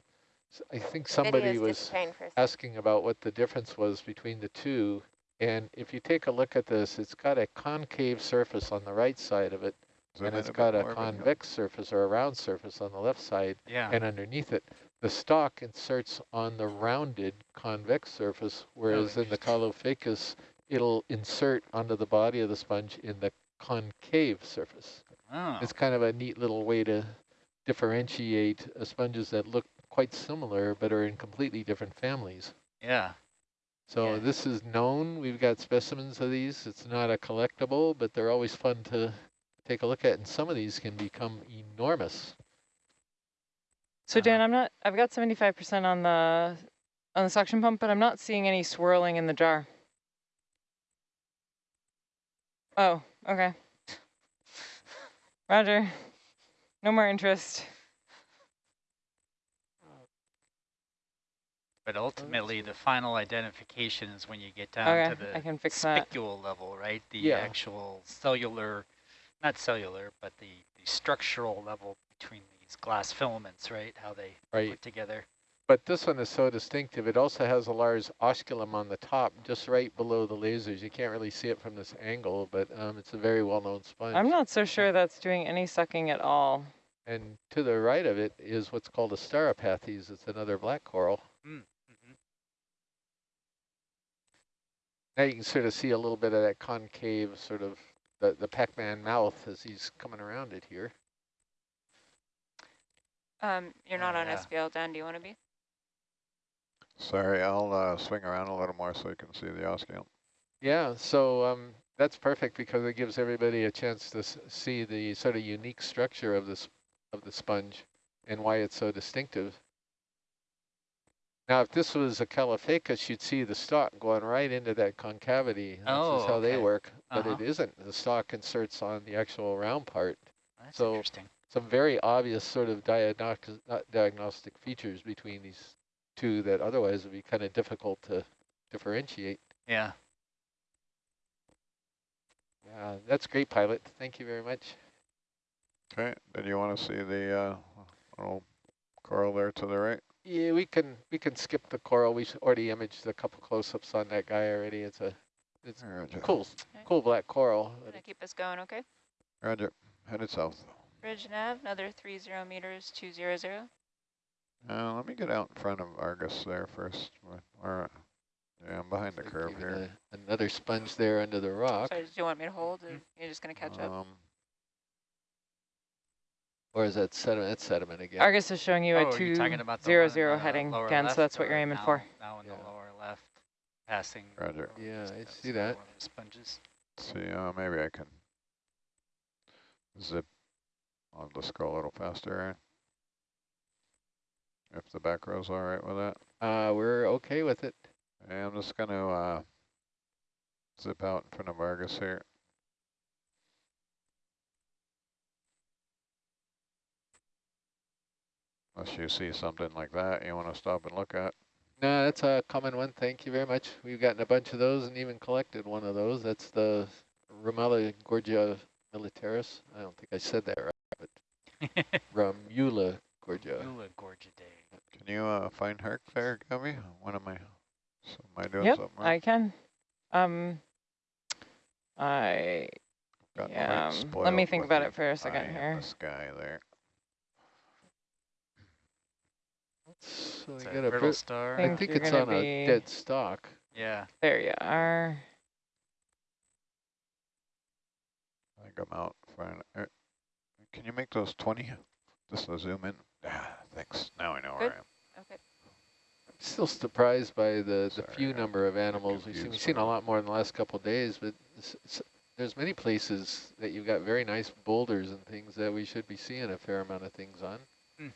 s- I think somebody was disappearing for a sec. asking about what the difference was between the two. And if you take a look at this, it's got a concave surface on the right side of it, Zoom and it's got a convex surface or a round surface on the left side Yeah. and underneath it. The stalk inserts on the rounded convex surface, whereas in the Caulophacus, it'll insert onto the body of the sponge in the concave surface. oh. It's kind of a neat little way to differentiate sponges that look quite similar but are in completely different families. yeah. So Yeah. this is known. We've got specimens of these. It's not a collectible, but they're always fun to take a look at. And some of these can become enormous. So Dan, Uh, I'm not, I've got 75% on the, on the suction pump, but I'm not seeing any swirling in the jar. Oh, okay. (laughs) Roger. No more interest. But ultimately, the final identification is when you get down Okay, to the I can fix that. spicule level, right? The Yeah. actual cellular, not cellular, but the, the structural level between these glass filaments, right? How they Right. put together. But this one is so distinctive. It also has a large osculum on the top, just right below the lasers. You can't really see it from this angle, but um, it's a very well-known sponge. I'm not so sure that's doing any sucking at all. And to the right of it is what's called a Stauropathes. It's another black coral. Mm -hmm. Now you can sort of see a little bit of that concave sort of the, the Pac-Man mouth as he's coming around it here. Um, you're not Oh, on yeah. SPL, Dan. Do you want to be? Sorry, I'll uh, swing around a little more so you can see the osculum. Yeah, so um, that's perfect because it gives everybody a chance to s see the sort of unique structure of this of the sponge and why it's so distinctive. Now, if this was a Caulophacus, you'd see the stalk going right into that concavity. This Oh, is how they work, but Uh-huh. it isn't. The stalk inserts on the actual round part. That's So- interesting. Some very obvious sort of diagnostic, diagnostic features between these two that otherwise would be kind of difficult to differentiate. Yeah. Yeah, that's great, pilot. Thank you very much. Okay, did you want to see the uh, little coral there to the right? Yeah, we can we can skip the coral. We already imaged a couple close-ups on that guy already. It's a it's Roger. cool cool black coral. Gonna keep us going, okay? Roger, headed south. Bridge nav, another three zero meters, two zero zero. Uh, let me get out in front of Argus there first. Or, yeah, I'm behind the Like curve here. a- another sponge there under the rock. Sorry, do you want me to hold, or you're just gonna catch up? Or is that sediment? That's sediment again. Argus is showing you oh, a are you two talking about the zero one in zero the heading again, so that's what you're aiming now- for. Now in Yeah. the lower left, passing. Roger. Yeah, I see that. One of the sponges. see, uh, maybe I can zip. I'll just go a little faster, Aaron. If the back row's all right with that. Uh, we're okay with it. I'm just going to uh, zip out in front of Argus here. Unless you see something like that you want to stop and look at. No, that's a common one. Thank you very much. We've gotten a bunch of those and even collected one of those. That's the Romula gorgia militaris. I don't think I said that right, but (laughs) Romula gorgia. Eula Gorgidae. Can you uh, find Herc there, Gummy? One of my, so am I doing Yep, something wrong? I can. Um, I Got yeah. um, Let me think about it for a second here. The sky there. So we It's a got a brittle bit, star. I Think think it's gonna on a dead stock. Yeah. There you are. I think I'm out. Fine. Er, Can you make those 20? Just to zoom in. Ah, thanks. Now I know where I am. Okay. Still surprised by the, the Sorry, few I number of animals we've seen. We've seen a lot more in the last couple of days, but s- s- there's many places that you've got very nice boulders and things that we should be seeing a fair amount of things on. Hmm.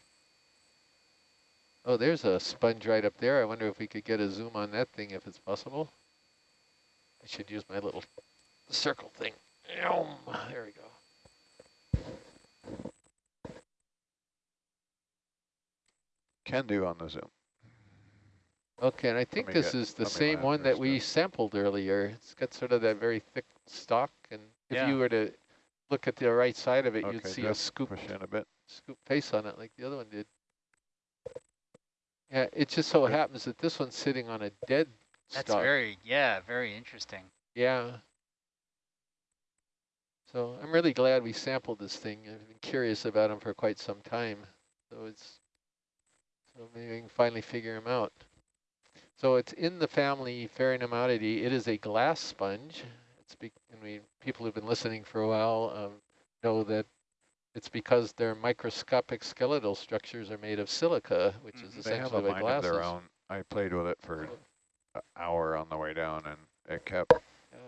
Oh, there's a sponge right up there. I wonder if we could get a zoom on that thing if it's possible. I should use my little circle thing. There we go. Can do on the zoom. Okay, and I think this get- is the same one that we sampled earlier. It's got sort of that very thick stalk, and if Yeah. you were to look at the right side of it, you'd see a scoop push in a bit. scoop face on it like the other one did. Yeah, it just so happens that this one's sitting on a dead That's stalk. very, yeah, very interesting. Yeah. So I'm really glad we sampled this thing. I've been curious about them for quite some time. So it's so maybe we can finally figure them out. So it's in the family Pheronematidae. It is a glass sponge. It's be, I mean, people who've been listening for a while um, know that it's because their microscopic skeletal structures are made of silica, which is Mhm. They have essentially a mind glass of their own. I played with it for an hour on the way down, and it kept yeah.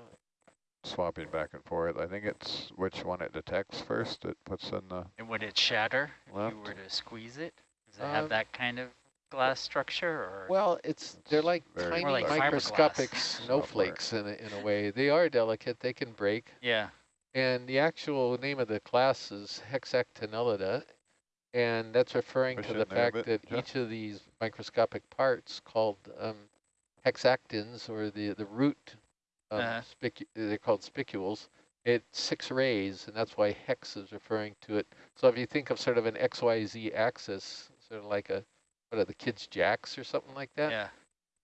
swapping back and forth. I think it's which one it detects first. It puts in the And would it shatter if you were to squeeze it? Does it Um, have that kind of glass structure, or Well, it's they're like tiny like microscopic snowflakes in a, in a way. They are delicate. They can break. yeah? And the actual name of the class is Hexactinellida, and that's referring Push to the fact bit, that each of these microscopic parts called um, hexactins, or the the root, um, Uh-huh. they're called spicules, it's six rays, and that's why hex is referring to it. So if you think of sort of an XYZ axis, sort of like a, what are the kids' jacks or something like that? Yeah.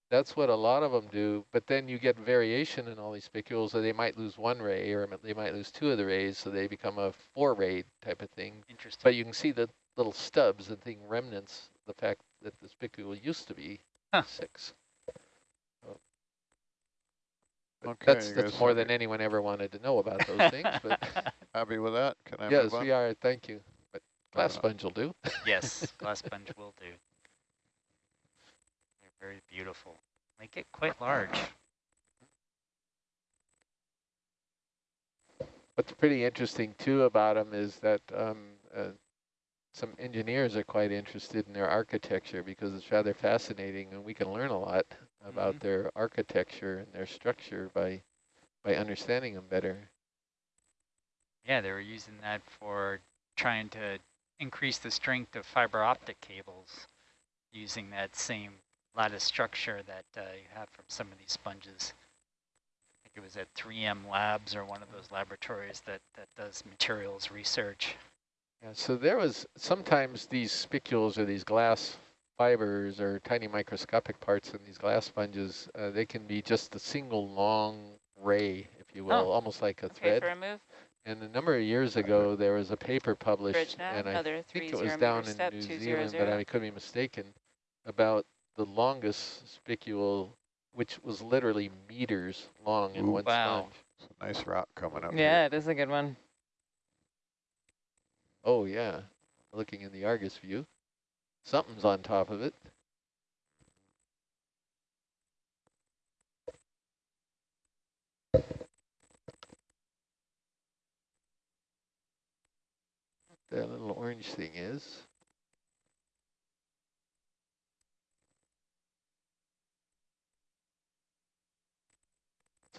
That's what a lot of them do, but then you get variation in all these spicules, so they might lose one ray, or they might lose two of the rays, so they become a four-ray type of thing. Interesting. But you can see the little stubs and thing remnants, the fact that the spicule used to be Huh. six. So- but Okay, That's, that's more happy? than anyone ever wanted to know about those (laughs) things, but Happy with that? Can I yes, move on? we are, thank you. But (laughs) glass sponge will do. yes, glass sponge will do. Very beautiful. They get quite large. What's pretty interesting too about them is that um, uh, some engineers are quite interested in their architecture because it's rather fascinating and we can learn a lot about Mhm. their architecture and their structure by by understanding them better. Yeah, they were using that for trying to increase the strength of fiber optic cables using that same lattice structure that uh, you have from some of these sponges. I think it was at 3M Labs or one of those laboratories that, that does materials research. Yeah, so there was sometimes these spicules or these glass fibers or tiny microscopic parts in these glass sponges, uh, they can be just a single long ray, if you will, Oh, almost like a Okay, thread. for a move. And a number of years ago, there was a paper published, Bridge now, and I another think three it was down in New two zero Zealand, but. I could be mistaken, about the longest spicule, which was literally meters long in Ooh. one Wow. sponge. It's a nice rock coming up. Yeah, it is a good one. Oh yeah, looking in the Argus view, something's on top of it. That little orange thing is.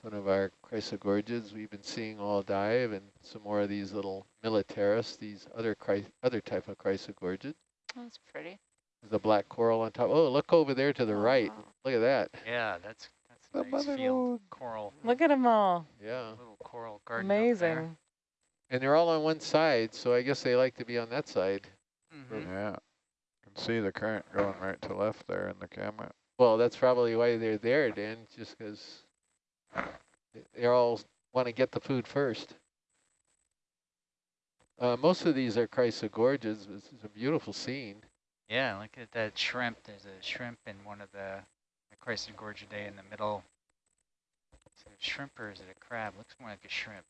One of our chrysogorgids we've been seeing all dive and some more of these little militaris, these other chry other type of chrysogorgid. That's pretty. There's a black coral on top. Oh, look over there to the Oh, right. wow. Look at that. Yeah, that's that's The a nice mother field lode. coral. Look at them all. Yeah. Little coral garden. Amazing. And they're all on one side, so I guess they like to be on that side. Mhm. Yeah. You can see the current going right to left there in the camera. Well, that's probably why they're there, Dan, just because they all want to get the food first. Uh, most of these are chrysogorgids. This is a beautiful scene. Yeah, look at that shrimp. There's a shrimp in one of the, the Chrysogorgiidae in the middle. Is it a shrimp or is it a crab? Looks more like a shrimp.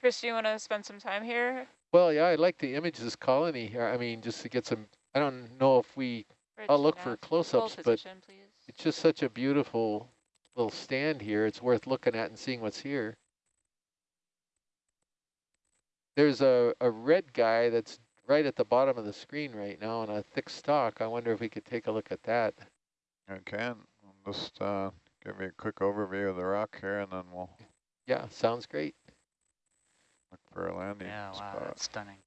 Chris, do you want to spend some time here? Well, yeah, I'd like to image this colony here. I mean, just to get some, I don't know if we, Bridge I'll look nav. for close-ups, but position, please. It's just such a beautiful little stand here. It's worth looking at and seeing what's here. There's a, a red guy that's right at the bottom of the screen right now on a thick stalk. I wonder if we could take a look at that. I can. I'll just uh, give you a quick overview of the rock here, and then we'll Yeah, sounds great. look for a landing Yeah, wow, spot. that's stunning.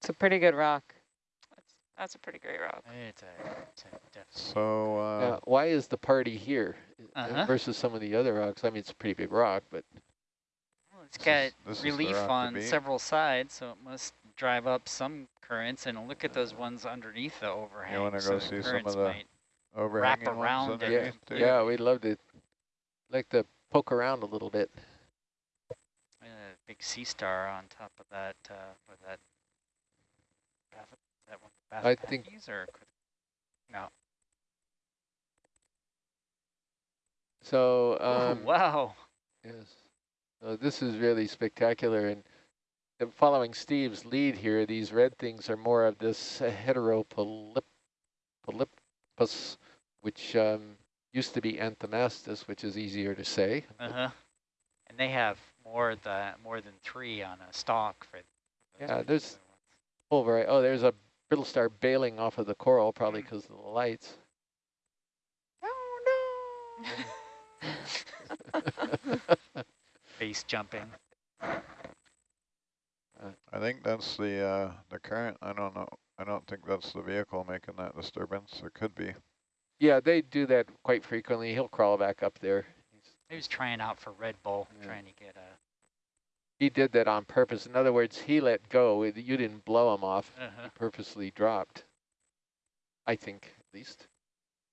It's a pretty good rock. That's, that's a pretty great rock. It's a, it's a. So, uh, Yeah, why is the party here uh, Uh-huh. versus some of the other rocks? I mean, it's a pretty big rock, but Well, it's This got is- this is the relief on several sides, so it must drive up some currents. And look at those ones underneath the overhang. You wanna so go the see some of the might- overhanging ones around it. yeah, underneath too. yeah, we'd love to like to poke around a little bit. uh, big sea star on top of that. Uh, with that. That one. I think- or could- no. So, (laughs) Oh, um, wow. yes, so this is really spectacular. And following Steve's lead here, these red things are more of this heteropolypus, which um, used to be anthomastus, which is easier to say. Uh huh. And they have more than more than three on a stalk for. Yeah, there's-. Oh, right. Oh, there's a brittle star bailing off of the coral, probably Mm. because of the lights. (laughs) Oh, no. base jumping. I think that's the uh, the current. I don't know. I don't think that's the vehicle making that disturbance. It could be. Yeah, they do that quite frequently. He'll crawl back up there. He was trying out for Red Bull, Yeah. trying to get a. he did that on purpose. In other words, he let go. You didn't blow him off. Uh-huh. He purposely dropped. I think, at least.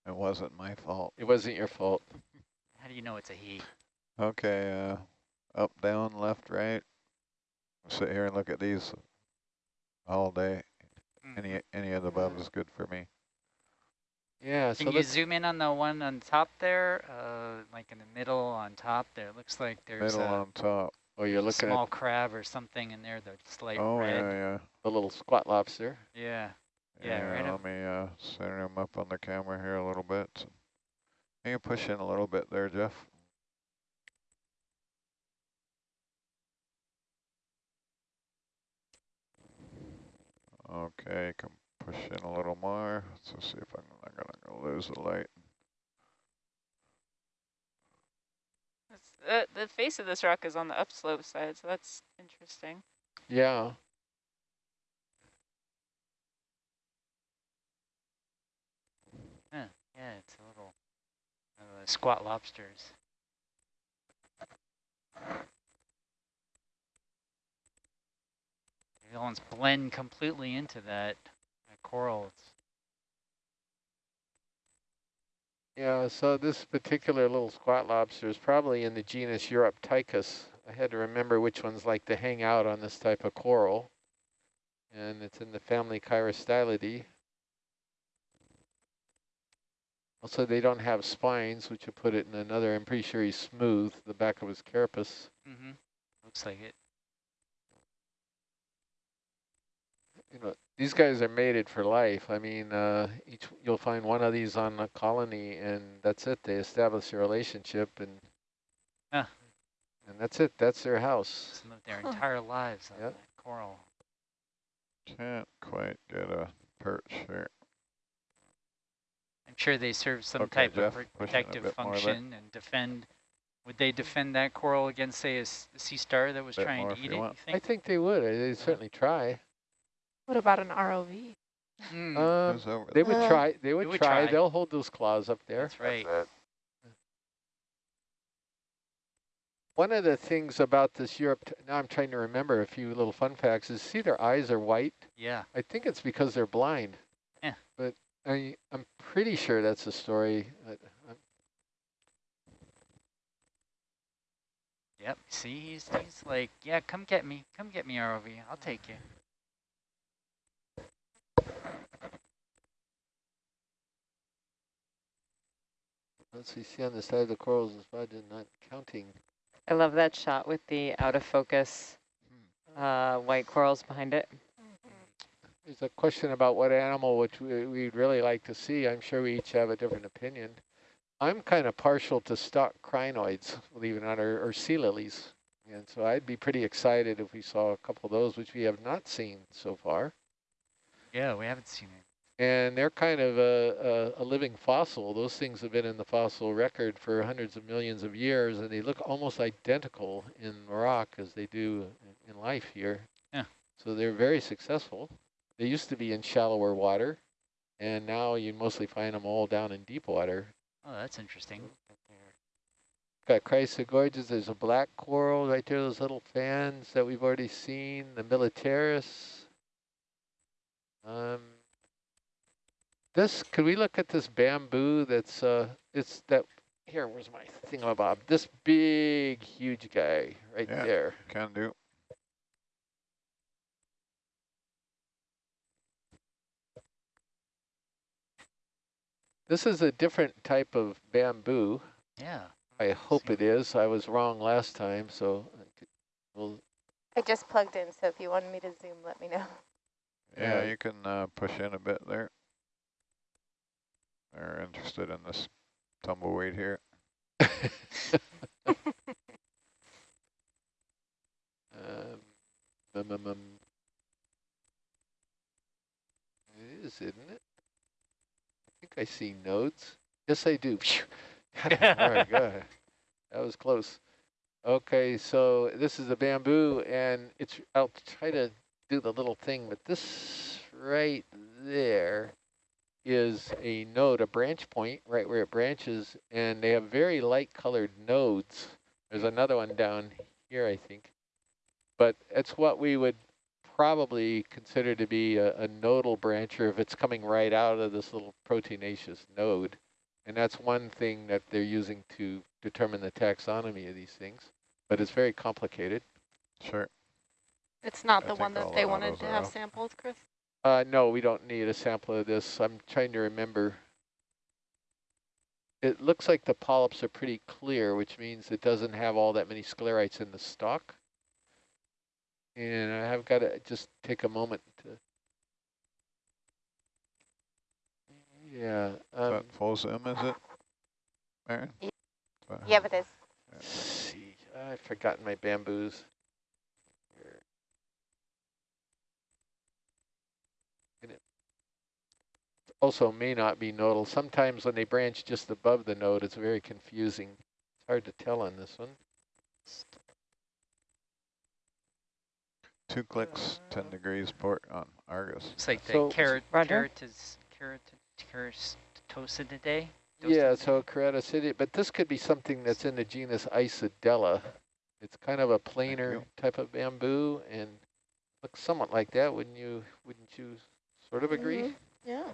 It wasn't my fault. It wasn't your fault. How do you know it's a he? Okay, uh, up, down, left, right. Sit here and look at these all day. Mm. Any any of the above is good for me. Yeah, so Can you zoom in on the one on top there, uh, like in the middle on top there? It looks like there's Middle a on top. Oh, you're looking small at crab or something in there that's like Oh, red. yeah, yeah. the little squat lobster. Yeah. Yeah, right let up- me uh, center him up on the camera here a little bit. Can you push in a little bit there, Jeff? Okay, can push in a little more. Let's see if I'm not gonna lose the light. It's, uh, the face of this rock is on the upslope side, so that's interesting. Yeah. Yeah, yeah, it's a little uh, squat lobsters. The ones blend completely into that, that coral. It's, Yeah, so this particular little squat lobster is probably in the genus Uroptychus. I had to remember which ones like to hang out on this type of coral. And it's in the family Chirostylidae. Also, they don't have spines, which would put it in another, I'm pretty sure he's smooth, the back of his carapace. mm-hmm. Looks like it. You know, these guys are mated for life. I mean, uh, each you'll find one of these on a colony, and that's it. They establish a relationship, and Huh. and that's it. That's their house. Just lived their Huh. entire lives on Yep. that coral. Can't quite get a perch here. I'm sure they serve some Okay, type Jeff, of push it a protective bit more there. function and defend. Would they defend that coral against, say, a sea star that was trying to eat you it? want. You I think? think they would. uh, They certainly try. What about an ROV? Mm, Who's over they would Uh, try. They would, would try. try. They'll hold those claws up there. that's right. One of the things about this Europe, now I'm trying to remember a few little fun facts, is see their eyes are white. Yeah. I think it's because they're blind. Yeah. But I, I'm pretty sure that's a story. I, Yep. See, he's, he's like, yeah, come get me. Come get me, ROV. I'll take you. Let's see, see on the side of the corals is why they're not counting. I love that shot with the out of focus uh, white corals behind it. There's a question about what animal which we, we'd really like to see. I'm sure we each have a different opinion. I'm kind of partial to stock crinoids, believe it or not, or, or sea lilies. And so I'd be pretty excited if we saw a couple of those, which we have not seen so far. Yeah, we haven't seen it. And they're kind of a, a, a living fossil. Those things have been in the fossil record for hundreds of millions of years, and they look almost identical in rock as they do in life here. Yeah. So they're very successful. They used to be in shallower water, and now you mostly find them all down in deep water. Oh, that's interesting. Got Chrysogorges, there's a black coral right there, those little fans that we've already seen, the Militaris. Um, this, could we look at this bamboo that's, uh, it's that, here, where's my thingamabob? This big, huge guy right Yeah. there. Can do. This is a different type of bamboo. Yeah. I hope it is. I was wrong last time, so I could, well, I just plugged in, so if you wanted me to zoom, let me know. Yeah, Yeah. you can uh, push in a bit there. They're interested in this tumbleweed here. (laughs) Um, um, um, um. It is, isn't it? I think I see nodes. Yes, I do. (laughs) All right, (laughs) good. That was close. Okay, so this is the bamboo, and it's. I'll try to do the little thing, but this right there is a node, a branch point, right where it branches, and they have very light colored nodes. There's another one down here, I think. But it's what we would probably consider to be a, a nodal brancher if it's coming right out of this little proteinaceous node. And that's one thing that they're using to determine the taxonomy of these things. But it's very complicated. Sure. It's not I the one that they wanted to have off. sampled, Chris. Uh, no, we don't need a sample of this. I'm trying to remember. It looks like the polyps are pretty clear, which means it doesn't have all that many sclerites in the stalk. And I have got to just take a moment to. Yeah. Is Um, that full zoom, is it? Aaron? Ye- Yeah, it is. let's see. I've forgotten my bamboos. Here. And it also may not be nodal. Sometimes when they branch just above the node, it's very confusing. It's hard to tell on this one. Two clicks, 10 degrees port on Argus. It's like the So- carrot, Roger. keratis, keratin, keratoisididae. Yeah, so Ceraticidia, but this could be something that's in the genus Isidella. It's kind of a planar type of bamboo and looks somewhat like that, wouldn't you? Wouldn't you sort of agree? Mhm. Yeah.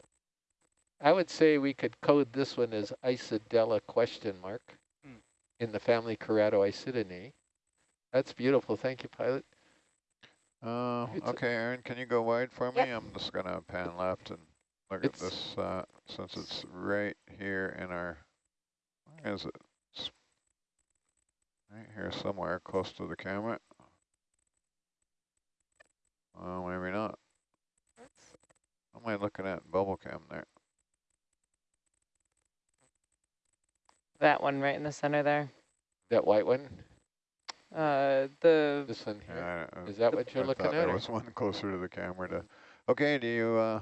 I would say we could code this one as Isidella question mark Hmm. in the family Keratoisidinae. That's beautiful. Thank you, pilot. Uh, okay, Aaron, can you go wide for me? I'm just gonna pan left and look at this, uh, since it's right here in our, where is it? It's right here somewhere, close to the camera. Oh, maybe not. What am I looking at? Bubble cam there. That one right in the center there. That white one, Uh, the this one here. Yeah, I- Is that what you're I looking thought at? there or- was one closer to the camera to, okay, do you, uh,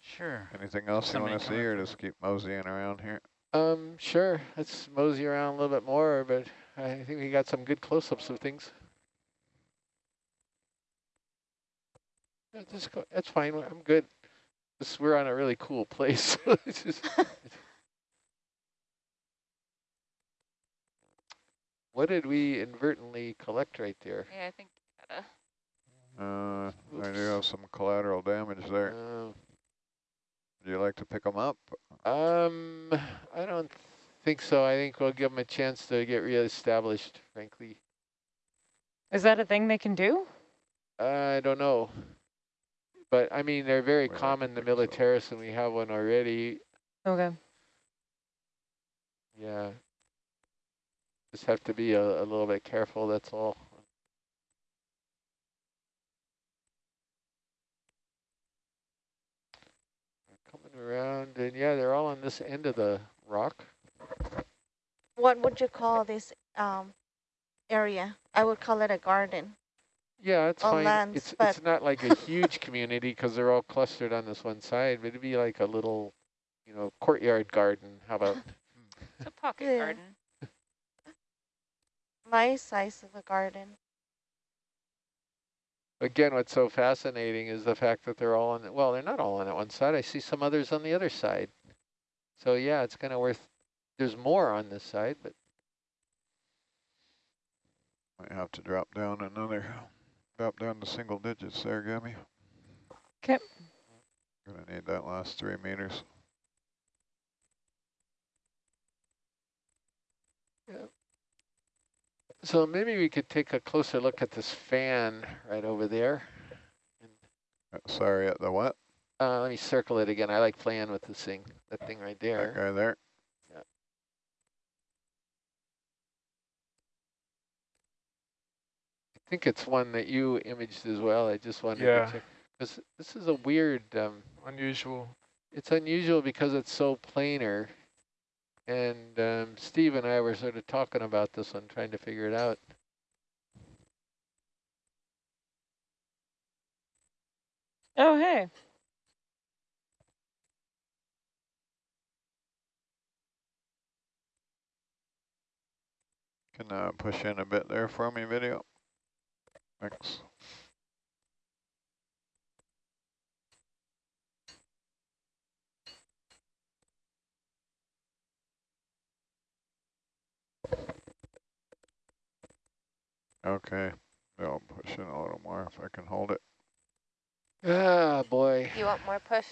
Sure. anything else you wanna see or just keep moseying around here? Um, sure. Let's mosey around a little bit more, but I think we got some good close-ups of things. Just go, that's fine. I'm good. This, we're on a really cool place. (laughs) (laughs) It's just- what did we inadvertently collect right there? Yeah, I think you gotta. Uh, I do have some collateral damage there. Uh, Would you like to pick them up? Um, I don't think so. I think we'll give them a chance to get reestablished, frankly. is that a thing they can do? I don't know. But I mean, they're very Well, I common, the think so. militaris, and we have one already. Okay. Yeah. Just have to be a, a little bit careful, that's all. Coming around, and yeah, they're all on this end of the rock. What would you call this um area? I would call it a garden. Yeah, it's All fine. lands, It's it's not like a huge community because they're all clustered on this one side, but it'd be like a little, you know, courtyard garden. How about? (laughs) It's a pocket Yeah. garden. My size of a garden. Again, what's so fascinating is the fact that they're all on. The, well, they're not all on that one side. I see some others on the other side. So yeah, it's kind of worth. There's more on this side, but Might have to drop down another, drop down to single digits there, Gabby. 'Kay. Gonna need that last three meters. So maybe we could take a closer look at this fan right over there. Uh, Sorry, at the what? Uh, let me circle it again. I like playing with this thing. That thing right That there. guy there? Yeah. I think it's one that you imaged as well. I just wanted Yeah. to check. Because this is a weird, um, Unusual. it's unusual because it's so planar. And um, Steve and I were sort of talking about this one, trying to figure it out. Oh, hey. Can uh, push in a bit there for me, video. Thanks. Okay, I'll push in a little more if I can hold it. Ah, boy. You want more push?